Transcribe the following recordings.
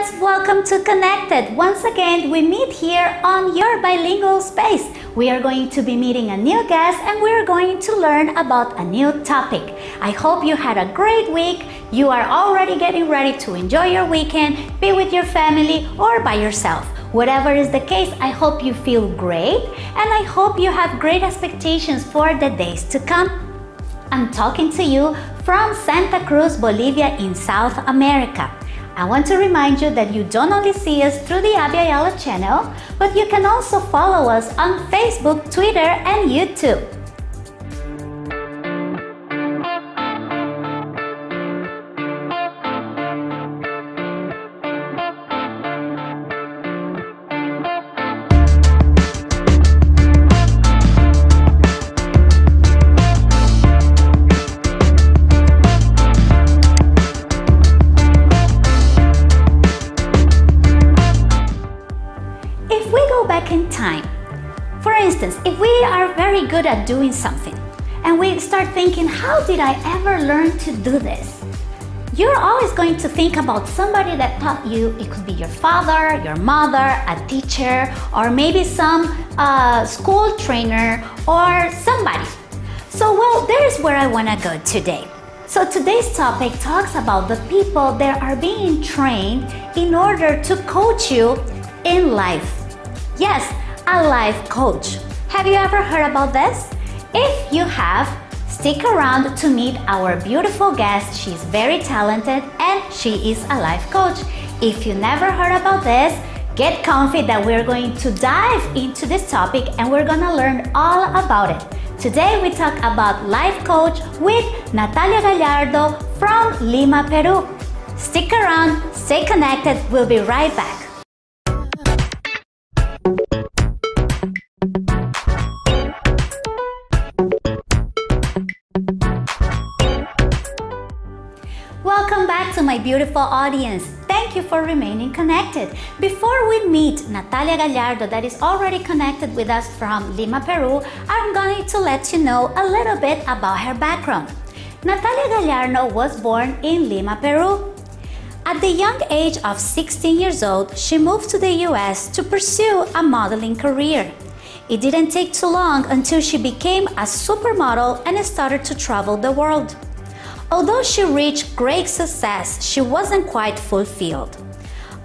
friends, welcome to Connected. Once again, we meet here on your bilingual space. We are going to be meeting a new guest and we are going to learn about a new topic. I hope you had a great week. You are already getting ready to enjoy your weekend, be with your family or by yourself. Whatever is the case, I hope you feel great and I hope you have great expectations for the days to come. I'm talking to you from Santa Cruz, Bolivia in South America. I want to remind you that you don't only see us through the Abya Yala channel, but you can also follow us on Facebook, Twitter, and YouTube. Good at doing something and we start thinking, how did I ever learn to do this? You're always going to think about somebody that taught you. It could be your father, your mother, a teacher, or maybe some uh, school trainer or somebody. So, well, there's where I want to go today. So today's topic talks about the people that are being trained in order to coach you in life. Yes, a life coach. Have you ever heard about this? If you have, stick around to meet our beautiful guest. She's very talented and she is a life coach. If you never heard about this, get comfy that we're going to dive into this topic and we're gonna learn all about it. Today we talk about life coach with Natalia Gallardo from Lima, Peru. Stick around, stay connected, we'll be right back. To my beautiful audience. Thank you for remaining connected. Before we meet Natalia Gallardo that is already connected with us from Lima, Peru, I'm going to let you know a little bit about her background. Natalia Gallardo was born in Lima, Peru. At the young age of 16 years old, she moved to the US to pursue a modeling career. It didn't take too long until she became a supermodel and started to travel the world. Although she reached great success, she wasn't quite fulfilled.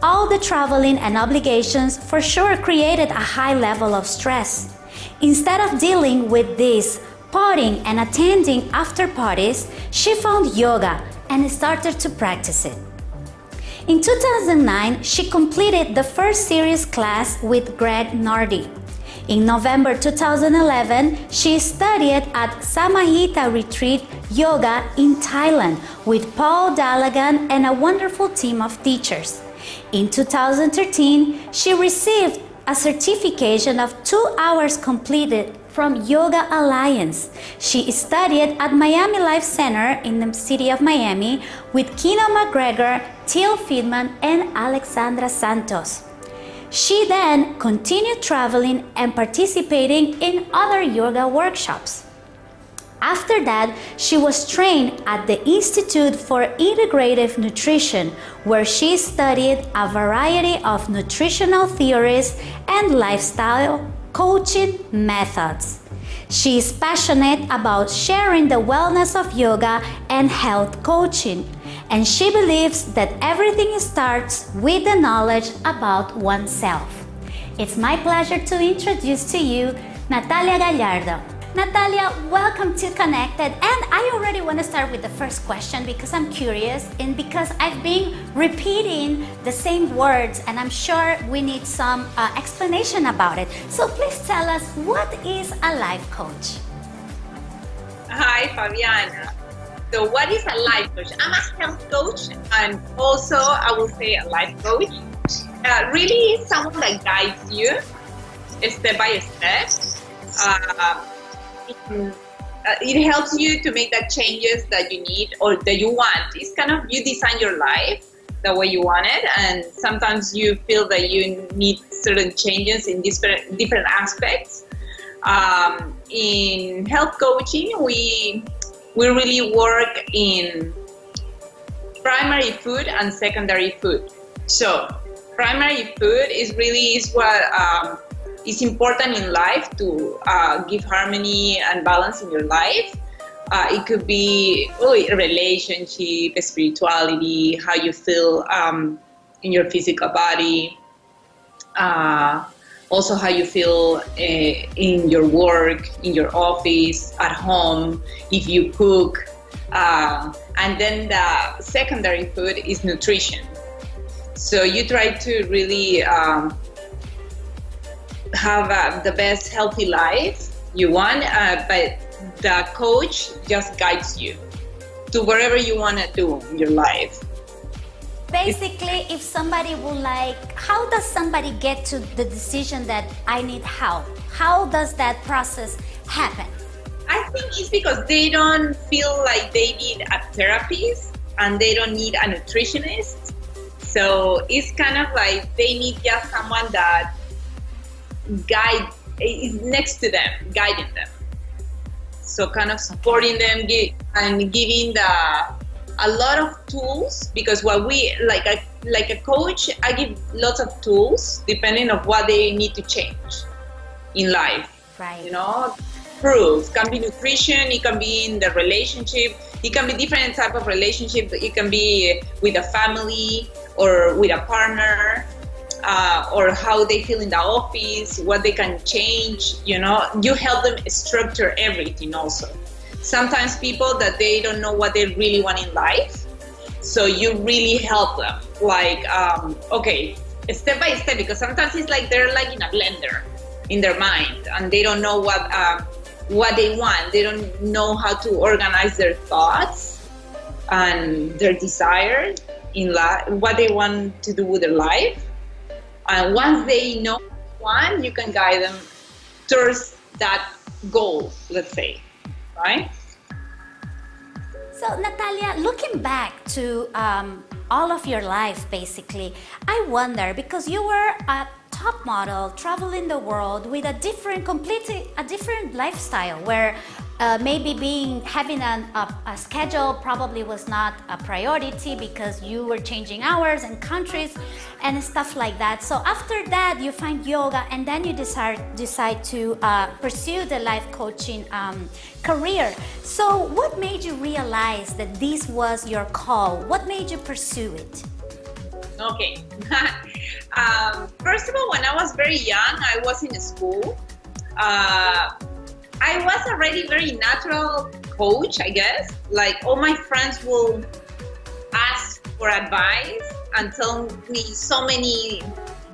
All the traveling and obligations for sure created a high level of stress. Instead of dealing with this, partying and attending after parties, she found yoga and started to practice it. In 2009, she completed the first series class with Greg Nardi. In November 2011, she studied at Samahita Retreat Yoga in Thailand with Paul Dallaghan and a wonderful team of teachers. In 2013, she received a certification of two hours completed from Yoga Alliance. She studied at Miami Life Center in the city of Miami with Kino MacGregor, Tim Feldmann, and Alexandra Santos. She then continued traveling and participating in other yoga workshops. After that, she was trained at the Institute for Integrative Nutrition, where she studied a variety of nutritional theories and lifestyle coaching methods. She is passionate about sharing the wellness of yoga and health coaching and she believes that everything starts with the knowledge about oneself. It's my pleasure to introduce to you Natalia Gallardo. Natalia, welcome to Connected. And I already want to start with the first question because I'm curious and because I've been repeating the same words and I'm sure we need some uh, explanation about it. So please tell us what is a life coach? Hi, Fabiana. So what is a life coach? I'm a health coach and also I will say a life coach. Uh, really someone that guides you step by step. Uh, uh, it helps you to make the changes that you need or that you want. It's kind of you design your life the way you want it and sometimes you feel that you need certain changes in different different aspects um, in health coaching we we really work in primary food and secondary food. So primary food is really is what um, is important in life to uh, give harmony and balance in your life. Uh, it could be oh, relationship, spirituality, how you feel um, in your physical body, uh, also how you feel uh, in your work, in your office, at home, if you cook. Uh, and then the secondary food is nutrition. So you try to really um, have uh, the best healthy life you want, uh, but the coach just guides you to wherever you want to do in your life. Basically, if somebody would like, how does somebody get to the decision that I need help? How does that process happen? I think it's because they don't feel like they need a therapist and they don't need a nutritionist. So it's kind of like they need just someone that guide is next to them, guiding them. So kind of supporting them and giving the a lot of tools because what we like a like a coach, I give lots of tools depending on what they need to change in life. Right. You know, proof can be nutrition, it can be in the relationship, it can be different type of relationship. It can be with a family or with a partner uh, or how they feel in the office, what they can change. You know, you help them structure everything also. Sometimes people that they don't know what they really want in life, so you really help them. Like, um, okay, step by step, because sometimes it's like they're like in a blender in their mind, and they don't know what uh, what they want. They don't know how to organize their thoughts and their desires in life, what they want to do with their life. And once they know one, you can guide them towards that goal, let's say, right? So, Natalia, looking back to um, all of your life, basically, I wonder because you were a top model traveling the world with a different, completely a different lifestyle where uh, maybe being having a, a, a, schedule probably was not a priority because you were changing hours and countries and stuff like that. So after that, you find yoga and then you decide decide to uh, pursue the life coaching um, career. So what made you realize that this was your call? What made you pursue it? Okay. um, first of all, when I was very young, I was in school. Uh, I was already very natural coach, I guess. Like all my friends will ask for advice and tell me so many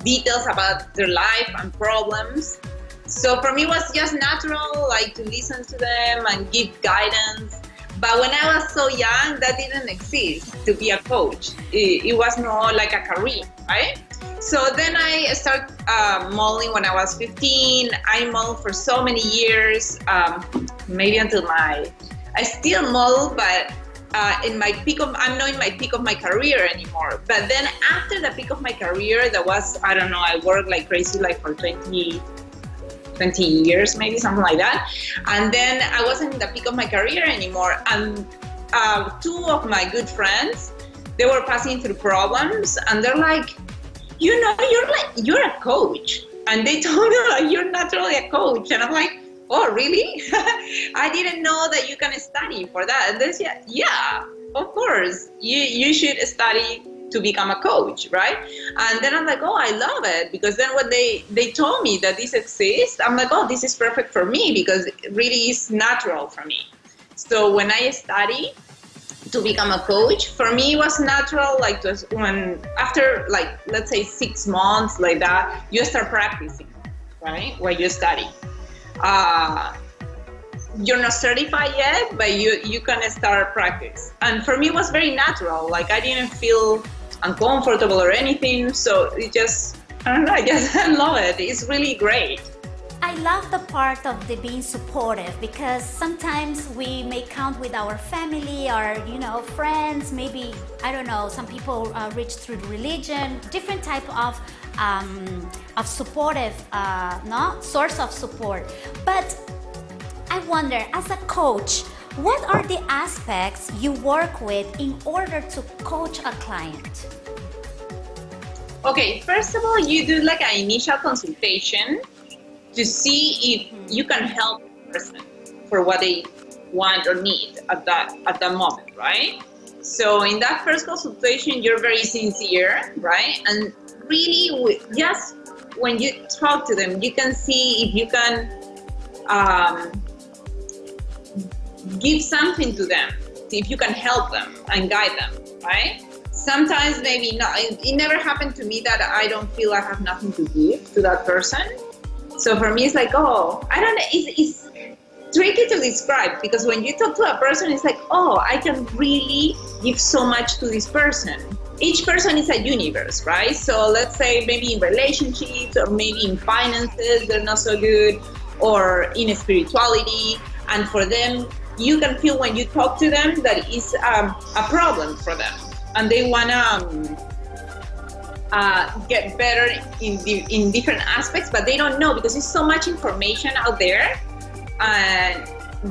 details about their life and problems. So for me, it was just natural, like to listen to them and give guidance. But when I was so young, that didn't exist to be a coach. It, it was more like a career, right? So then I started uh, modeling when I was 15. I modeled for so many years, um, maybe until my, I still model, but uh, in my peak of, I'm not in my peak of my career anymore. But then after the peak of my career, that was, I don't know, I worked like crazy, like for 20, 20 years, maybe something like that. And then I wasn't in the peak of my career anymore. And uh, two of my good friends, they were passing through problems and they're like, you know, you're like, you're a coach. And they told me, like, you're naturally a coach. And I'm like, oh, really? I didn't know that you can study for that. And they said, yeah, of course, you, you should study to become a coach, right? And then I'm like, oh, I love it because then when they they told me that this exists, I'm like, oh, this is perfect for me because it really is natural for me. So when I study, to become a coach for me it was natural like to, when after like let's say six months like that you start practicing right while you study uh, you're not certified yet but you you can start practice and for me it was very natural like i didn't feel uncomfortable or anything so it just i don't know i just love it. It's really great. I love the part of the being supportive because sometimes we may count with our family or you know friends maybe I don't know some people uh, reach through religion different type of um, of supportive uh, no source of support. But I wonder as a coach what are the aspects you work with in order to coach a client Okay, first of all, you do like an initial consultation to see if you can help the person for what they want or need at that at that moment, right? So in that first consultation, you're very sincere, right? And really, just when you talk to them, you can see if you can um, give something to them, if you can help them and guide them, right? Sometimes maybe not. It never happened to me that I don't feel I have nothing to give to that person. So for me, it's like, oh, I don't know. It's, it's tricky to describe because when you talk to a person, it's like, oh, I can really give so much to this person. Each person is a universe, right? So let's say maybe in relationships or maybe in finances, they're not so good, or in spirituality. And for them, you can feel when you talk to them that it's um, a problem for them and they want to um, uh, get better in, in different aspects, but they don't know because there's so much information out there and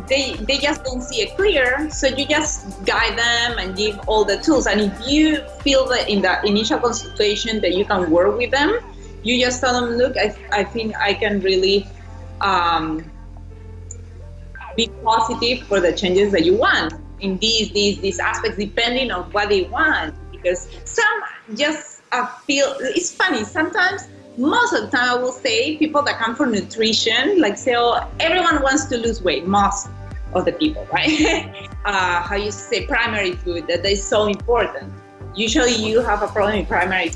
they, they just don't see it clear. So you just guide them and give all the tools. And if you feel that in the initial consultation that you can work with them, you just tell them, look, I, I think I can really um, be positive for the changes that you want in these these these aspects depending on what they want because some just uh, feel it's funny sometimes most of the time i will say people that come for nutrition like say oh everyone wants to lose weight most of the people right? Uh, how you say primary food that is so important. Usually you have a problem in primary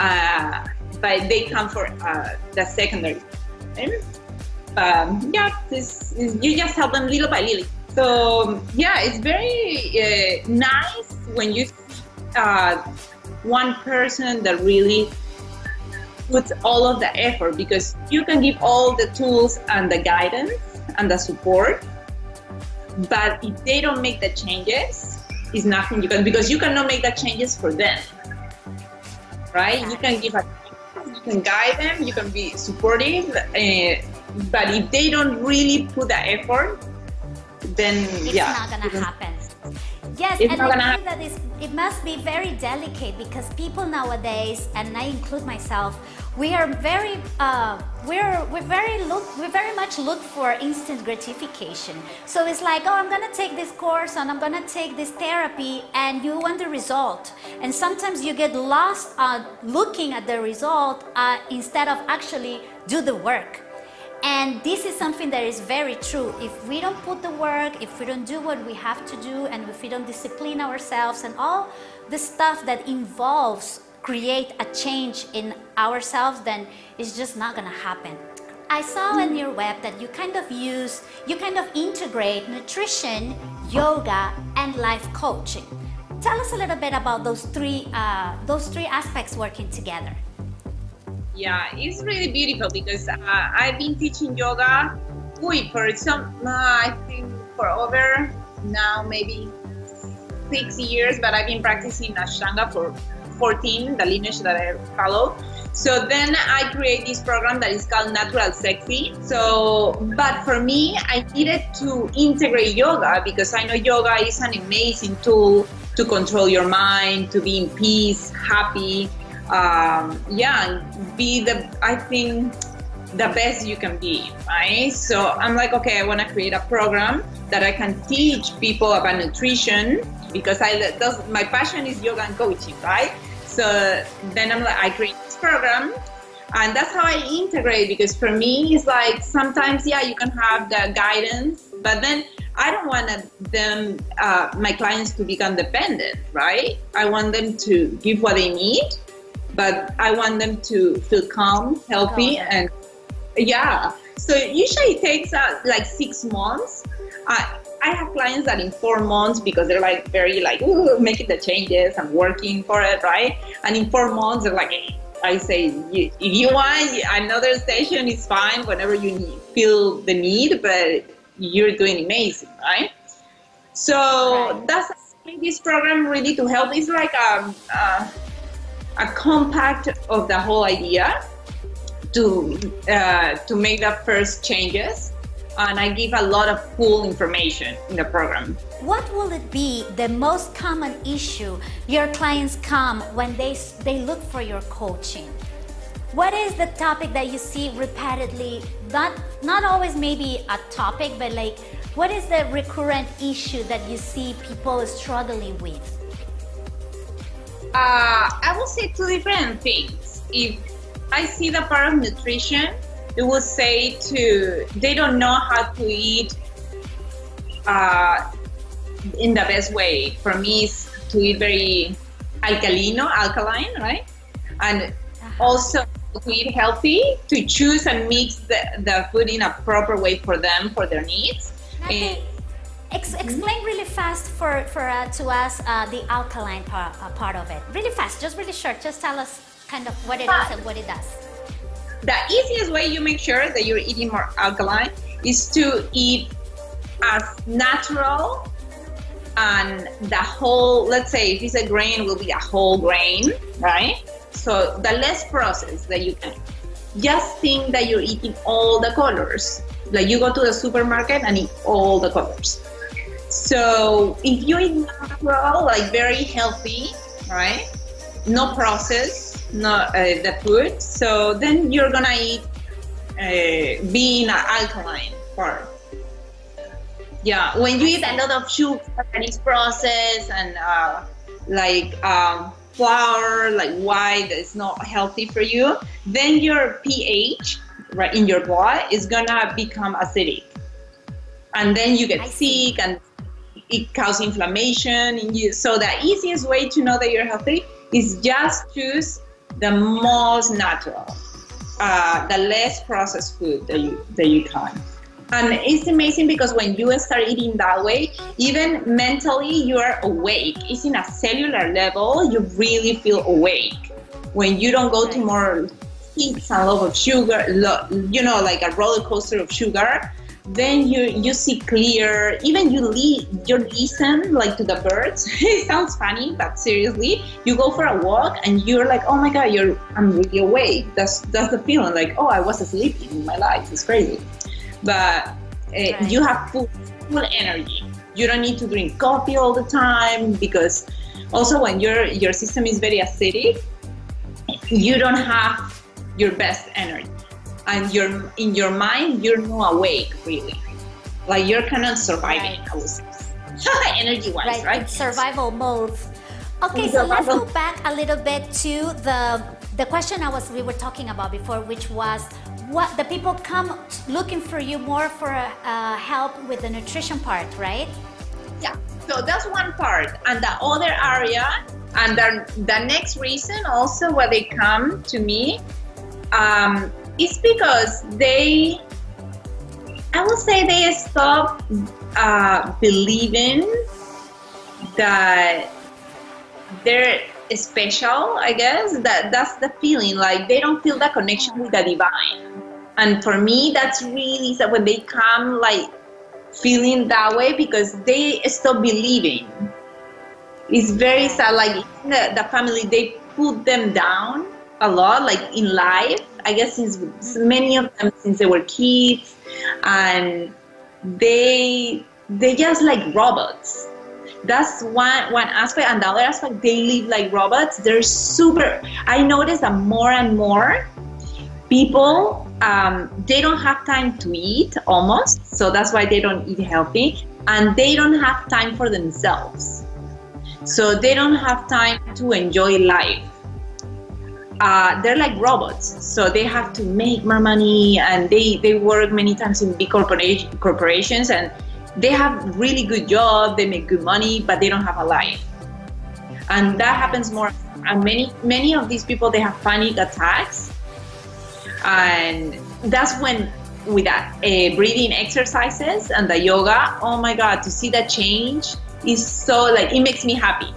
uh, but they come for uh, the secondary um, yeah this, you just help them little by little so yeah, it's very uh, nice when you uh, one person that really puts all of the effort because you can give all the tools and the guidance and the support, but if they don't make the changes, it's nothing you can because you cannot make the changes for them, right? You can give a you can guide them, you can be supportive, uh, but if they don't really put the effort, then it's yeah, not gonna happen. Yes, it's and I think that it must be very delicate because people nowadays, and I include myself, we are very, uh, we're we're very look, we very much look for instant gratification. So it's like, oh, I'm gonna take this course and I'm gonna take this therapy, and you want the result. And sometimes you get lost uh, looking at the result uh, instead of actually do the work. And this is something that is very true. If we don't put the work, if we don't do what we have to do, and if we don't discipline ourselves and all the stuff that involves create a change in ourselves, then it's just not gonna happen. I saw on your web that you kind of use, you kind of integrate nutrition, yoga, and life coaching. Tell us a little bit about those three, uh, those three aspects working together. Yeah, it's really beautiful because uh, I've been teaching yoga for some, uh, I think for over now maybe six years, but I've been practicing Ashtanga for 14, the lineage that I follow. So then I create this program that is called Natural Sexy. So, but for me, I needed to integrate yoga because I know yoga is an amazing tool to control your mind, to be in peace, happy, um, yeah, be the, I think, the best you can be, right? So I'm like, okay, I want to create a program that I can teach people about nutrition because I does, my passion is yoga and coaching, right? So then I'm like, I create this program and that's how I integrate because for me it's like sometimes yeah you can have the guidance but then I don't want them uh, my clients to become dependent right I want them to give what they need but I want them to feel calm, healthy, and yeah. So usually it takes uh, like six months. I I have clients that in four months because they're like very like making the changes and working for it, right? And in four months they're like, I say, if you want another session, it's fine whenever you need, feel the need, but you're doing amazing, right? So right. that's this program really to help. It's like um, uh, a compact of the whole idea to uh, to make the first changes and I give a lot of cool information in the program. what will it be the most common issue your clients come when they, they look for your coaching? What is the topic that you see repeatedly? Not, not always maybe a topic, but like, what is the recurrent issue that you see people struggling with? Uh, I will say two different things. If I see the part of nutrition, it will say to they don't know how to eat uh, in the best way. For me, is to eat very alkalino, alkaline, right? And uh-huh. also to eat healthy, to choose and mix the, the food in a proper way for them, for their needs. Okay. Ex explain really fast for, for uh, to us uh, the alkaline part, uh, part of it. Really fast, just really short. Just tell us kind of what it is and what it does. The easiest way you make sure that you're eating more alkaline is to eat as natural and the whole, let's say if it's a grain, will be a whole grain, right? So the less processed that you can. Just think that you're eating all the colors. Like you go to the supermarket and eat all the colors. So if you eat natural, like very healthy, right? No process, no uh, the food. So then you're gonna eat uh, being an alkaline part. Yeah, when you eat a lot of sugar that is processed and uh, like um, flour, like white, that is not healthy for you, then your pH right in your blood is gonna become acidic, and then you get sick and it causes inflammation in you. So the easiest way to know that you're healthy is just choose the most natural, uh, the less processed food that you that you can. And it's amazing because when you start eating that way, even mentally you are awake. It's in a cellular level, you really feel awake. When you don't go to more peaks and love of sugar, you know, like a roller coaster of sugar, then you you see clear even you li- you listen like to the birds. It sounds funny but seriously you go for a walk and you're like oh my god you're i'm really awake. That's that's the feeling like oh i was asleep in my life. It's crazy. But uh, right. you have full, full energy. You don't need to drink coffee all the time because also when your your system is very acidic you don't have your best energy and you're in your mind you're not awake really. Like you're kind of surviving right. i would say. Energy wise right, right? survival mode. Okay so let's go back a little bit to the the question i was we were talking about before which was what the people come looking for you more for uh, help with the nutrition part right? Yeah so that's one part. And the other area and the, the next reason also why they come to me um, it's because they, I would say they stop uh, believing that they're special, I guess. That that's the feeling. Like they don't feel that connection with the divine. And for me, that's really sad when they come like feeling that way because they stop believing. It's very sad. Like the, the family, they put them down a lot, like in life. I guess since many of them since they were kids, and they they just like robots. That's one one aspect, and the other aspect, they live like robots. They're super. I notice that more and more people um, they don't have time to eat almost, so that's why they don't eat healthy, and they don't have time for themselves. So they don't have time to enjoy life uh, they're like robots. So they have to make more money and they, they work many times in big corporation, corporations and they have really good job, they make good money, but they don't have a life. And that happens more. And many, many of these people, they have panic attacks. And that's when with that uh, breathing exercises and the yoga, oh my God, to see that change is so like, it makes me happy.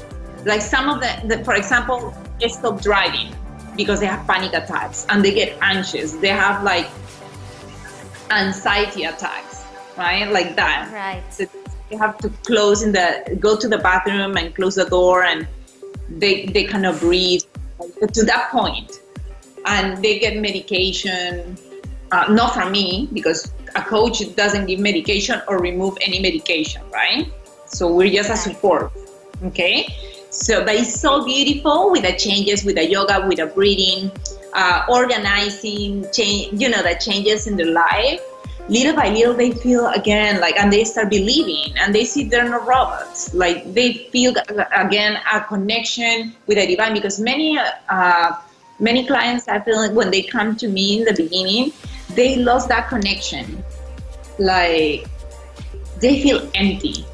Like some of the, the for example, stop driving because they have panic attacks and they get anxious. They have like anxiety attacks, right? Like that. Right. So they have to close in the go to the bathroom and close the door and they they cannot breathe to that point. And they get medication, uh, not from me because a coach doesn't give medication or remove any medication, right? So we're just a support. Okay. So, but it's so beautiful with the changes, with the yoga, with the breathing, uh, organizing, change, you know, the changes in their life. Little by little, they feel again like, and they start believing, and they see they're not robots. Like they feel again a connection with the divine because many, uh, many clients I feel like when they come to me in the beginning, they lost that connection. Like they feel empty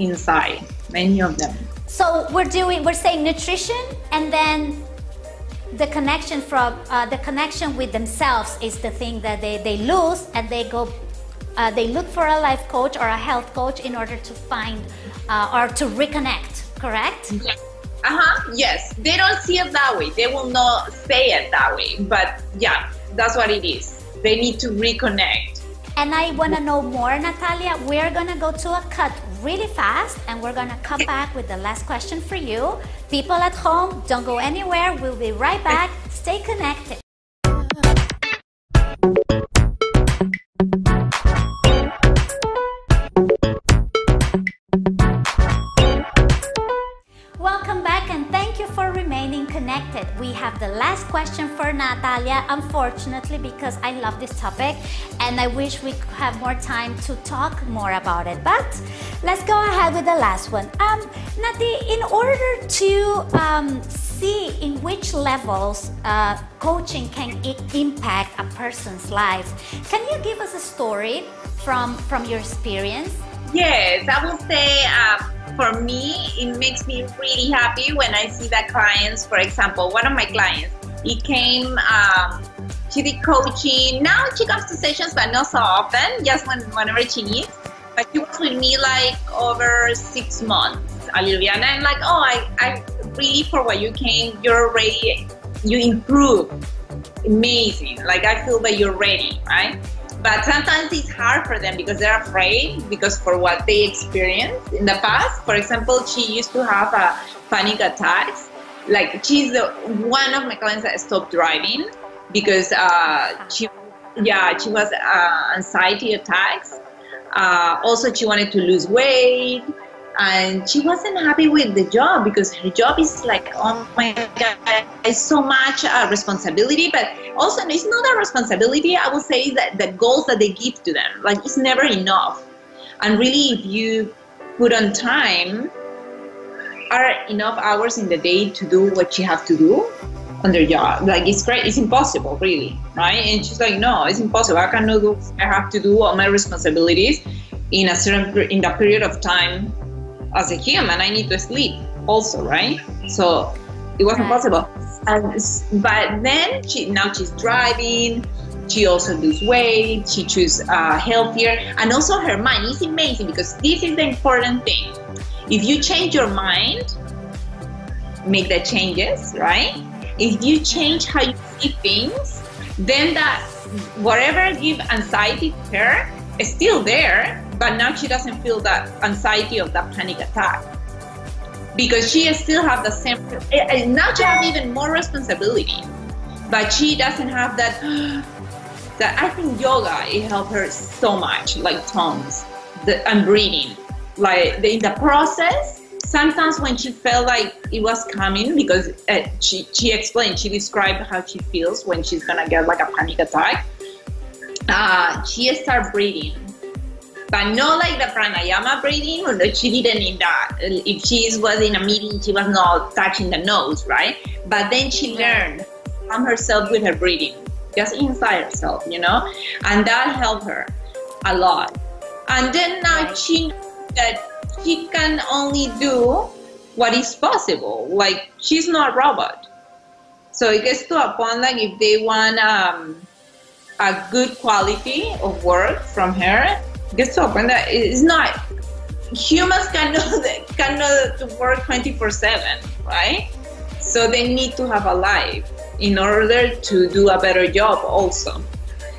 inside. Many of them. So we're doing, we're saying nutrition, and then the connection from uh, the connection with themselves is the thing that they, they lose, and they go, uh, they look for a life coach or a health coach in order to find uh, or to reconnect. Correct? Yeah. Uh huh. Yes, they don't see it that way. They will not say it that way, but yeah, that's what it is. They need to reconnect. And I want to know more, Natalia. We're gonna go to a cut really fast and we're gonna come back with the last question for you. People at home, don't go anywhere. We'll be right back. Stay connected. We have the last question for Natalia, unfortunately, because I love this topic and I wish we could have more time to talk more about it. But let's go ahead with the last one. Um, Nati, in order to um, see in which levels uh, coaching can impact a person's life, can you give us a story from, from your experience? Yes, I will say uh, for me, it makes me really happy when I see that clients, for example, one of my clients, he came, um, did coaching. Now she comes to sessions, but not so often, just when, whenever she needs. But she was with me like over six months, Olivia. And I'm like, oh, I, I really, for what you came, you're ready, you improve. Amazing. Like, I feel that you're ready, right? But sometimes it's hard for them because they're afraid because for what they experienced in the past. For example, she used to have a panic attacks. Like she's the, one of my clients that stopped driving because uh, she, yeah, she was uh, anxiety attacks. Uh, also, she wanted to lose weight and she wasn't happy with the job because her job is like oh my god it's so much uh, responsibility. But also it's not a responsibility. I would say that the goals that they give to them like it's never enough. And really if you put on time are enough hours in the day to do what you have to do on their job. Like it's great it's impossible really right? And she's like no it's impossible. I cannot do i have to do all my responsibilities in a certain in that period of time as a human, I need to sleep also, right? So it wasn't possible. And but then she now she's driving. She also lose weight. She choose uh, healthier, and also her mind is amazing because this is the important thing. If you change your mind, make the changes, right? If you change how you see things, then that whatever give anxiety to her is still there, but now she doesn't feel that anxiety of that panic attack. Because she still have the same and now she has even more responsibility. But she doesn't have that that i think yoga it helped her so much like tongues the, and breathing. Like the, in the process sometimes when she felt like it was coming because uh, she, she explained she described how she feels when she's gonna get like a panic attack uh, she started breathing but not like the pranayama breathing, she didn't need that. If she was in a meeting, she was not touching the nose, right? But then she learned from herself with her breathing, just inside herself, you know? And that helped her a lot. And then now she that she can only do what is possible. Like she's not a robot. So it gets to a point like if they want um, a good quality of work from her, gets to point that it's not humans cannot cannot work 24 7 right? So they need to have a life in order to do a better job also.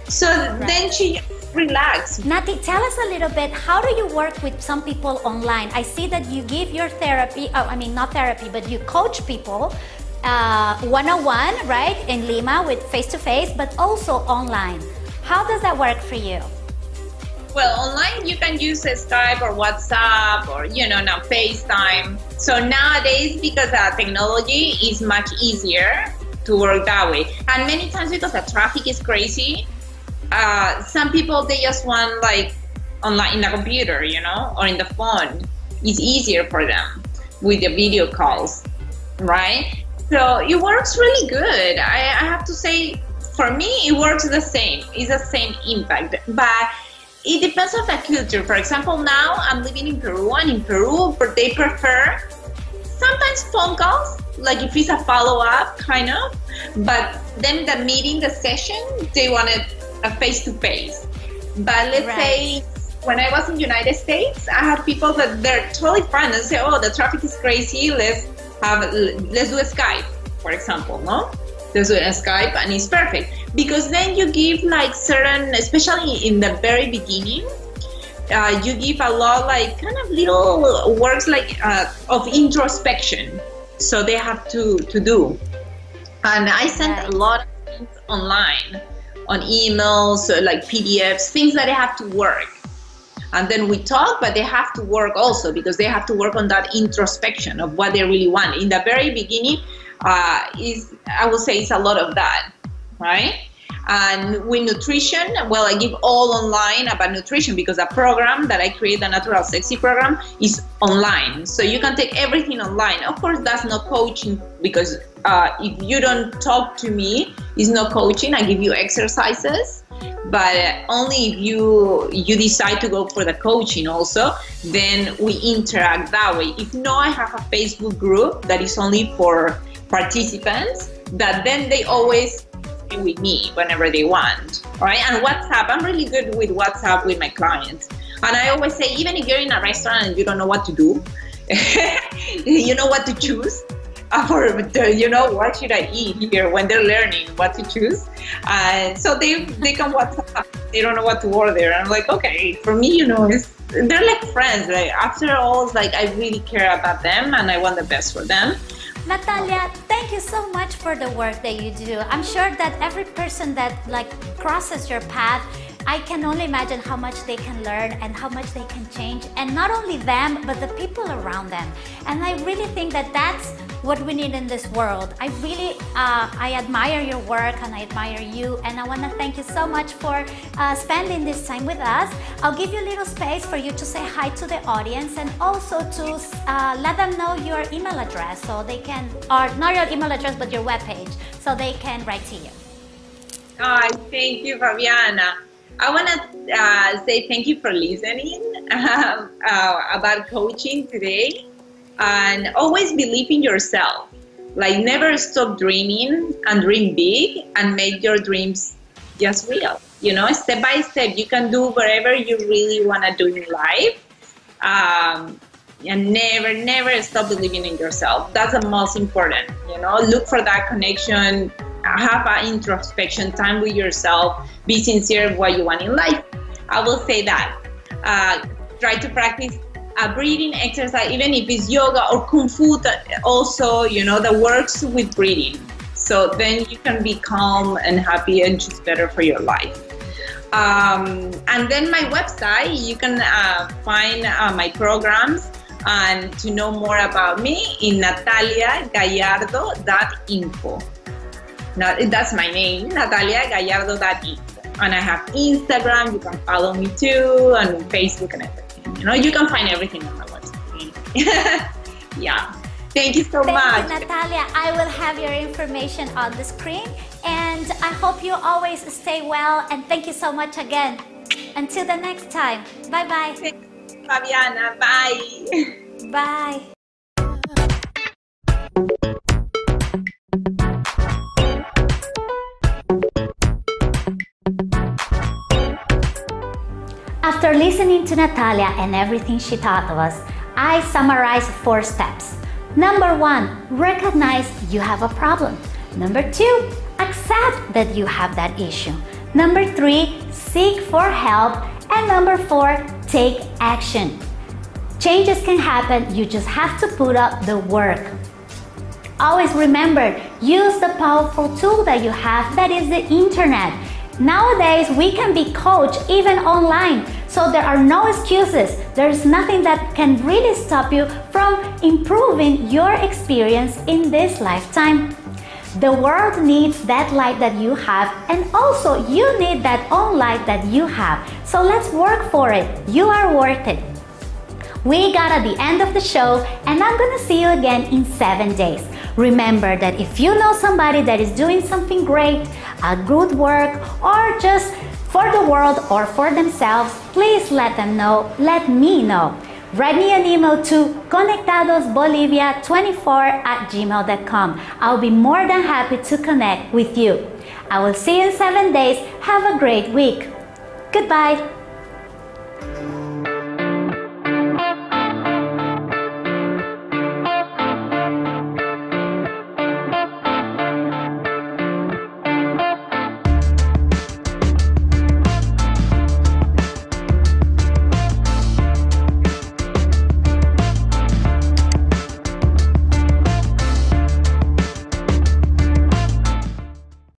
So right. then she relax. Nati tell us a little bit how do you work with some people online? I see that you give your therapy oh, i mean not therapy but you coach people uh, one-on-one right in lima with face-to-face but also online. How does that work for you Well, online you can use Skype or WhatsApp or you know now FaceTime. So nowadays, because uh, technology is much easier to work that way, and many times because the traffic is crazy, uh, some people they just want like online in the computer, you know, or in the phone. It's easier for them with the video calls, right? So it works really good. I, I have to say, for me, it works the same. It's the same impact, but it depends on the culture. For example, now I'm living in Peru, and in Peru, they prefer sometimes phone calls, like if it's a follow up, kind of. But then the meeting, the session, they wanted a face to face. But let's right. say when I was in United States, I had people that they're totally fine and say, "Oh, the traffic is crazy. Let's have let's do a Skype, for example, no?" Let's a Skype, and it's perfect because then you give like certain, especially in the very beginning, uh, you give a lot like kind of little works like uh, of introspection, so they have to to do. And I sent a lot of things online, on emails, like PDFs, things that they have to work. And then we talk, but they have to work also because they have to work on that introspection of what they really want. In the very beginning, uh, is I would say it's a lot of that, right? And with nutrition, well, I give all online about nutrition because a program that I create, the Natural Sexy program, is online. So you can take everything online. Of course, that's not coaching because uh, if you don't talk to me, it's not coaching. I give you exercises but only if you you decide to go for the coaching also then we interact that way if not i have a facebook group that is only for participants that then they always be with me whenever they want right and whatsapp i'm really good with whatsapp with my clients and i always say even if you're in a restaurant and you don't know what to do you know what to choose for you know what should I eat here when they're learning what to choose. And so they they come WhatsApp, they don't know what to order. I'm like, okay, for me, you know, it's they're like friends. Like after all, like I really care about them and I want the best for them. Natalia, thank you so much for the work that you do. I'm sure that every person that like crosses your path I can only imagine how much they can learn and how much they can change and not only them but the people around them and I really think that that's what we need in this world. I really, uh, I admire your work and I admire you and I want to thank you so much for uh, spending this time with us. I'll give you a little space for you to say hi to the audience and also to uh, let them know your email address so they can, or not your email address but your webpage so they can write to you. Oh, thank you, Fabiana. I want to uh, say thank you for listening um, uh, about coaching today and always believe in yourself. Like never stop dreaming and dream big and make your dreams just real. You know, step by step, you can do whatever you really want to do in life. Um, and never, never stop believing in yourself. That's the most important. You know, look for that connection, have an introspection time with yourself, be sincere of what you want in life. I will say that. Uh, try to practice a breathing exercise, even if it's yoga or kung fu, that also, you know, that works with breathing. So then you can be calm and happy and just better for your life. Um, and then my website, you can uh, find uh, my programs and to know more about me in nataliagallardo.info. Now, that's my name, nataliagallardo.info. And I have Instagram, you can follow me too, and Facebook and everything. You know, you can find everything on my website. yeah. Thank you so Thank much. You, Natalia. I will have your information on the screen. And I hope you always stay well. And thank you so much again. Until the next time. Bye-bye. Fabiana. Bye. Bye. After listening to Natalia and everything she taught us, I summarize four steps. Number one, recognize you have a problem. Number two, accept that you have that issue. Number three, seek for help. And number four, take action. Changes can happen, you just have to put up the work. Always remember, use the powerful tool that you have, that is the internet. Nowadays, we can be coached even online. So there are no excuses. There's nothing that can really stop you from improving your experience in this lifetime. The world needs that light that you have and also you need that own light that you have. So let's work for it. You are worth it. We got at the end of the show and I'm gonna see you again in seven days. Remember that if you know somebody that is doing something great, a good work, or just for the world or for themselves, please let them know, let me know. Write me an email to conectadosbolivia24 at gmail.com. I'll be more than happy to connect with you. I will see you in seven days. Have a great week. Goodbye.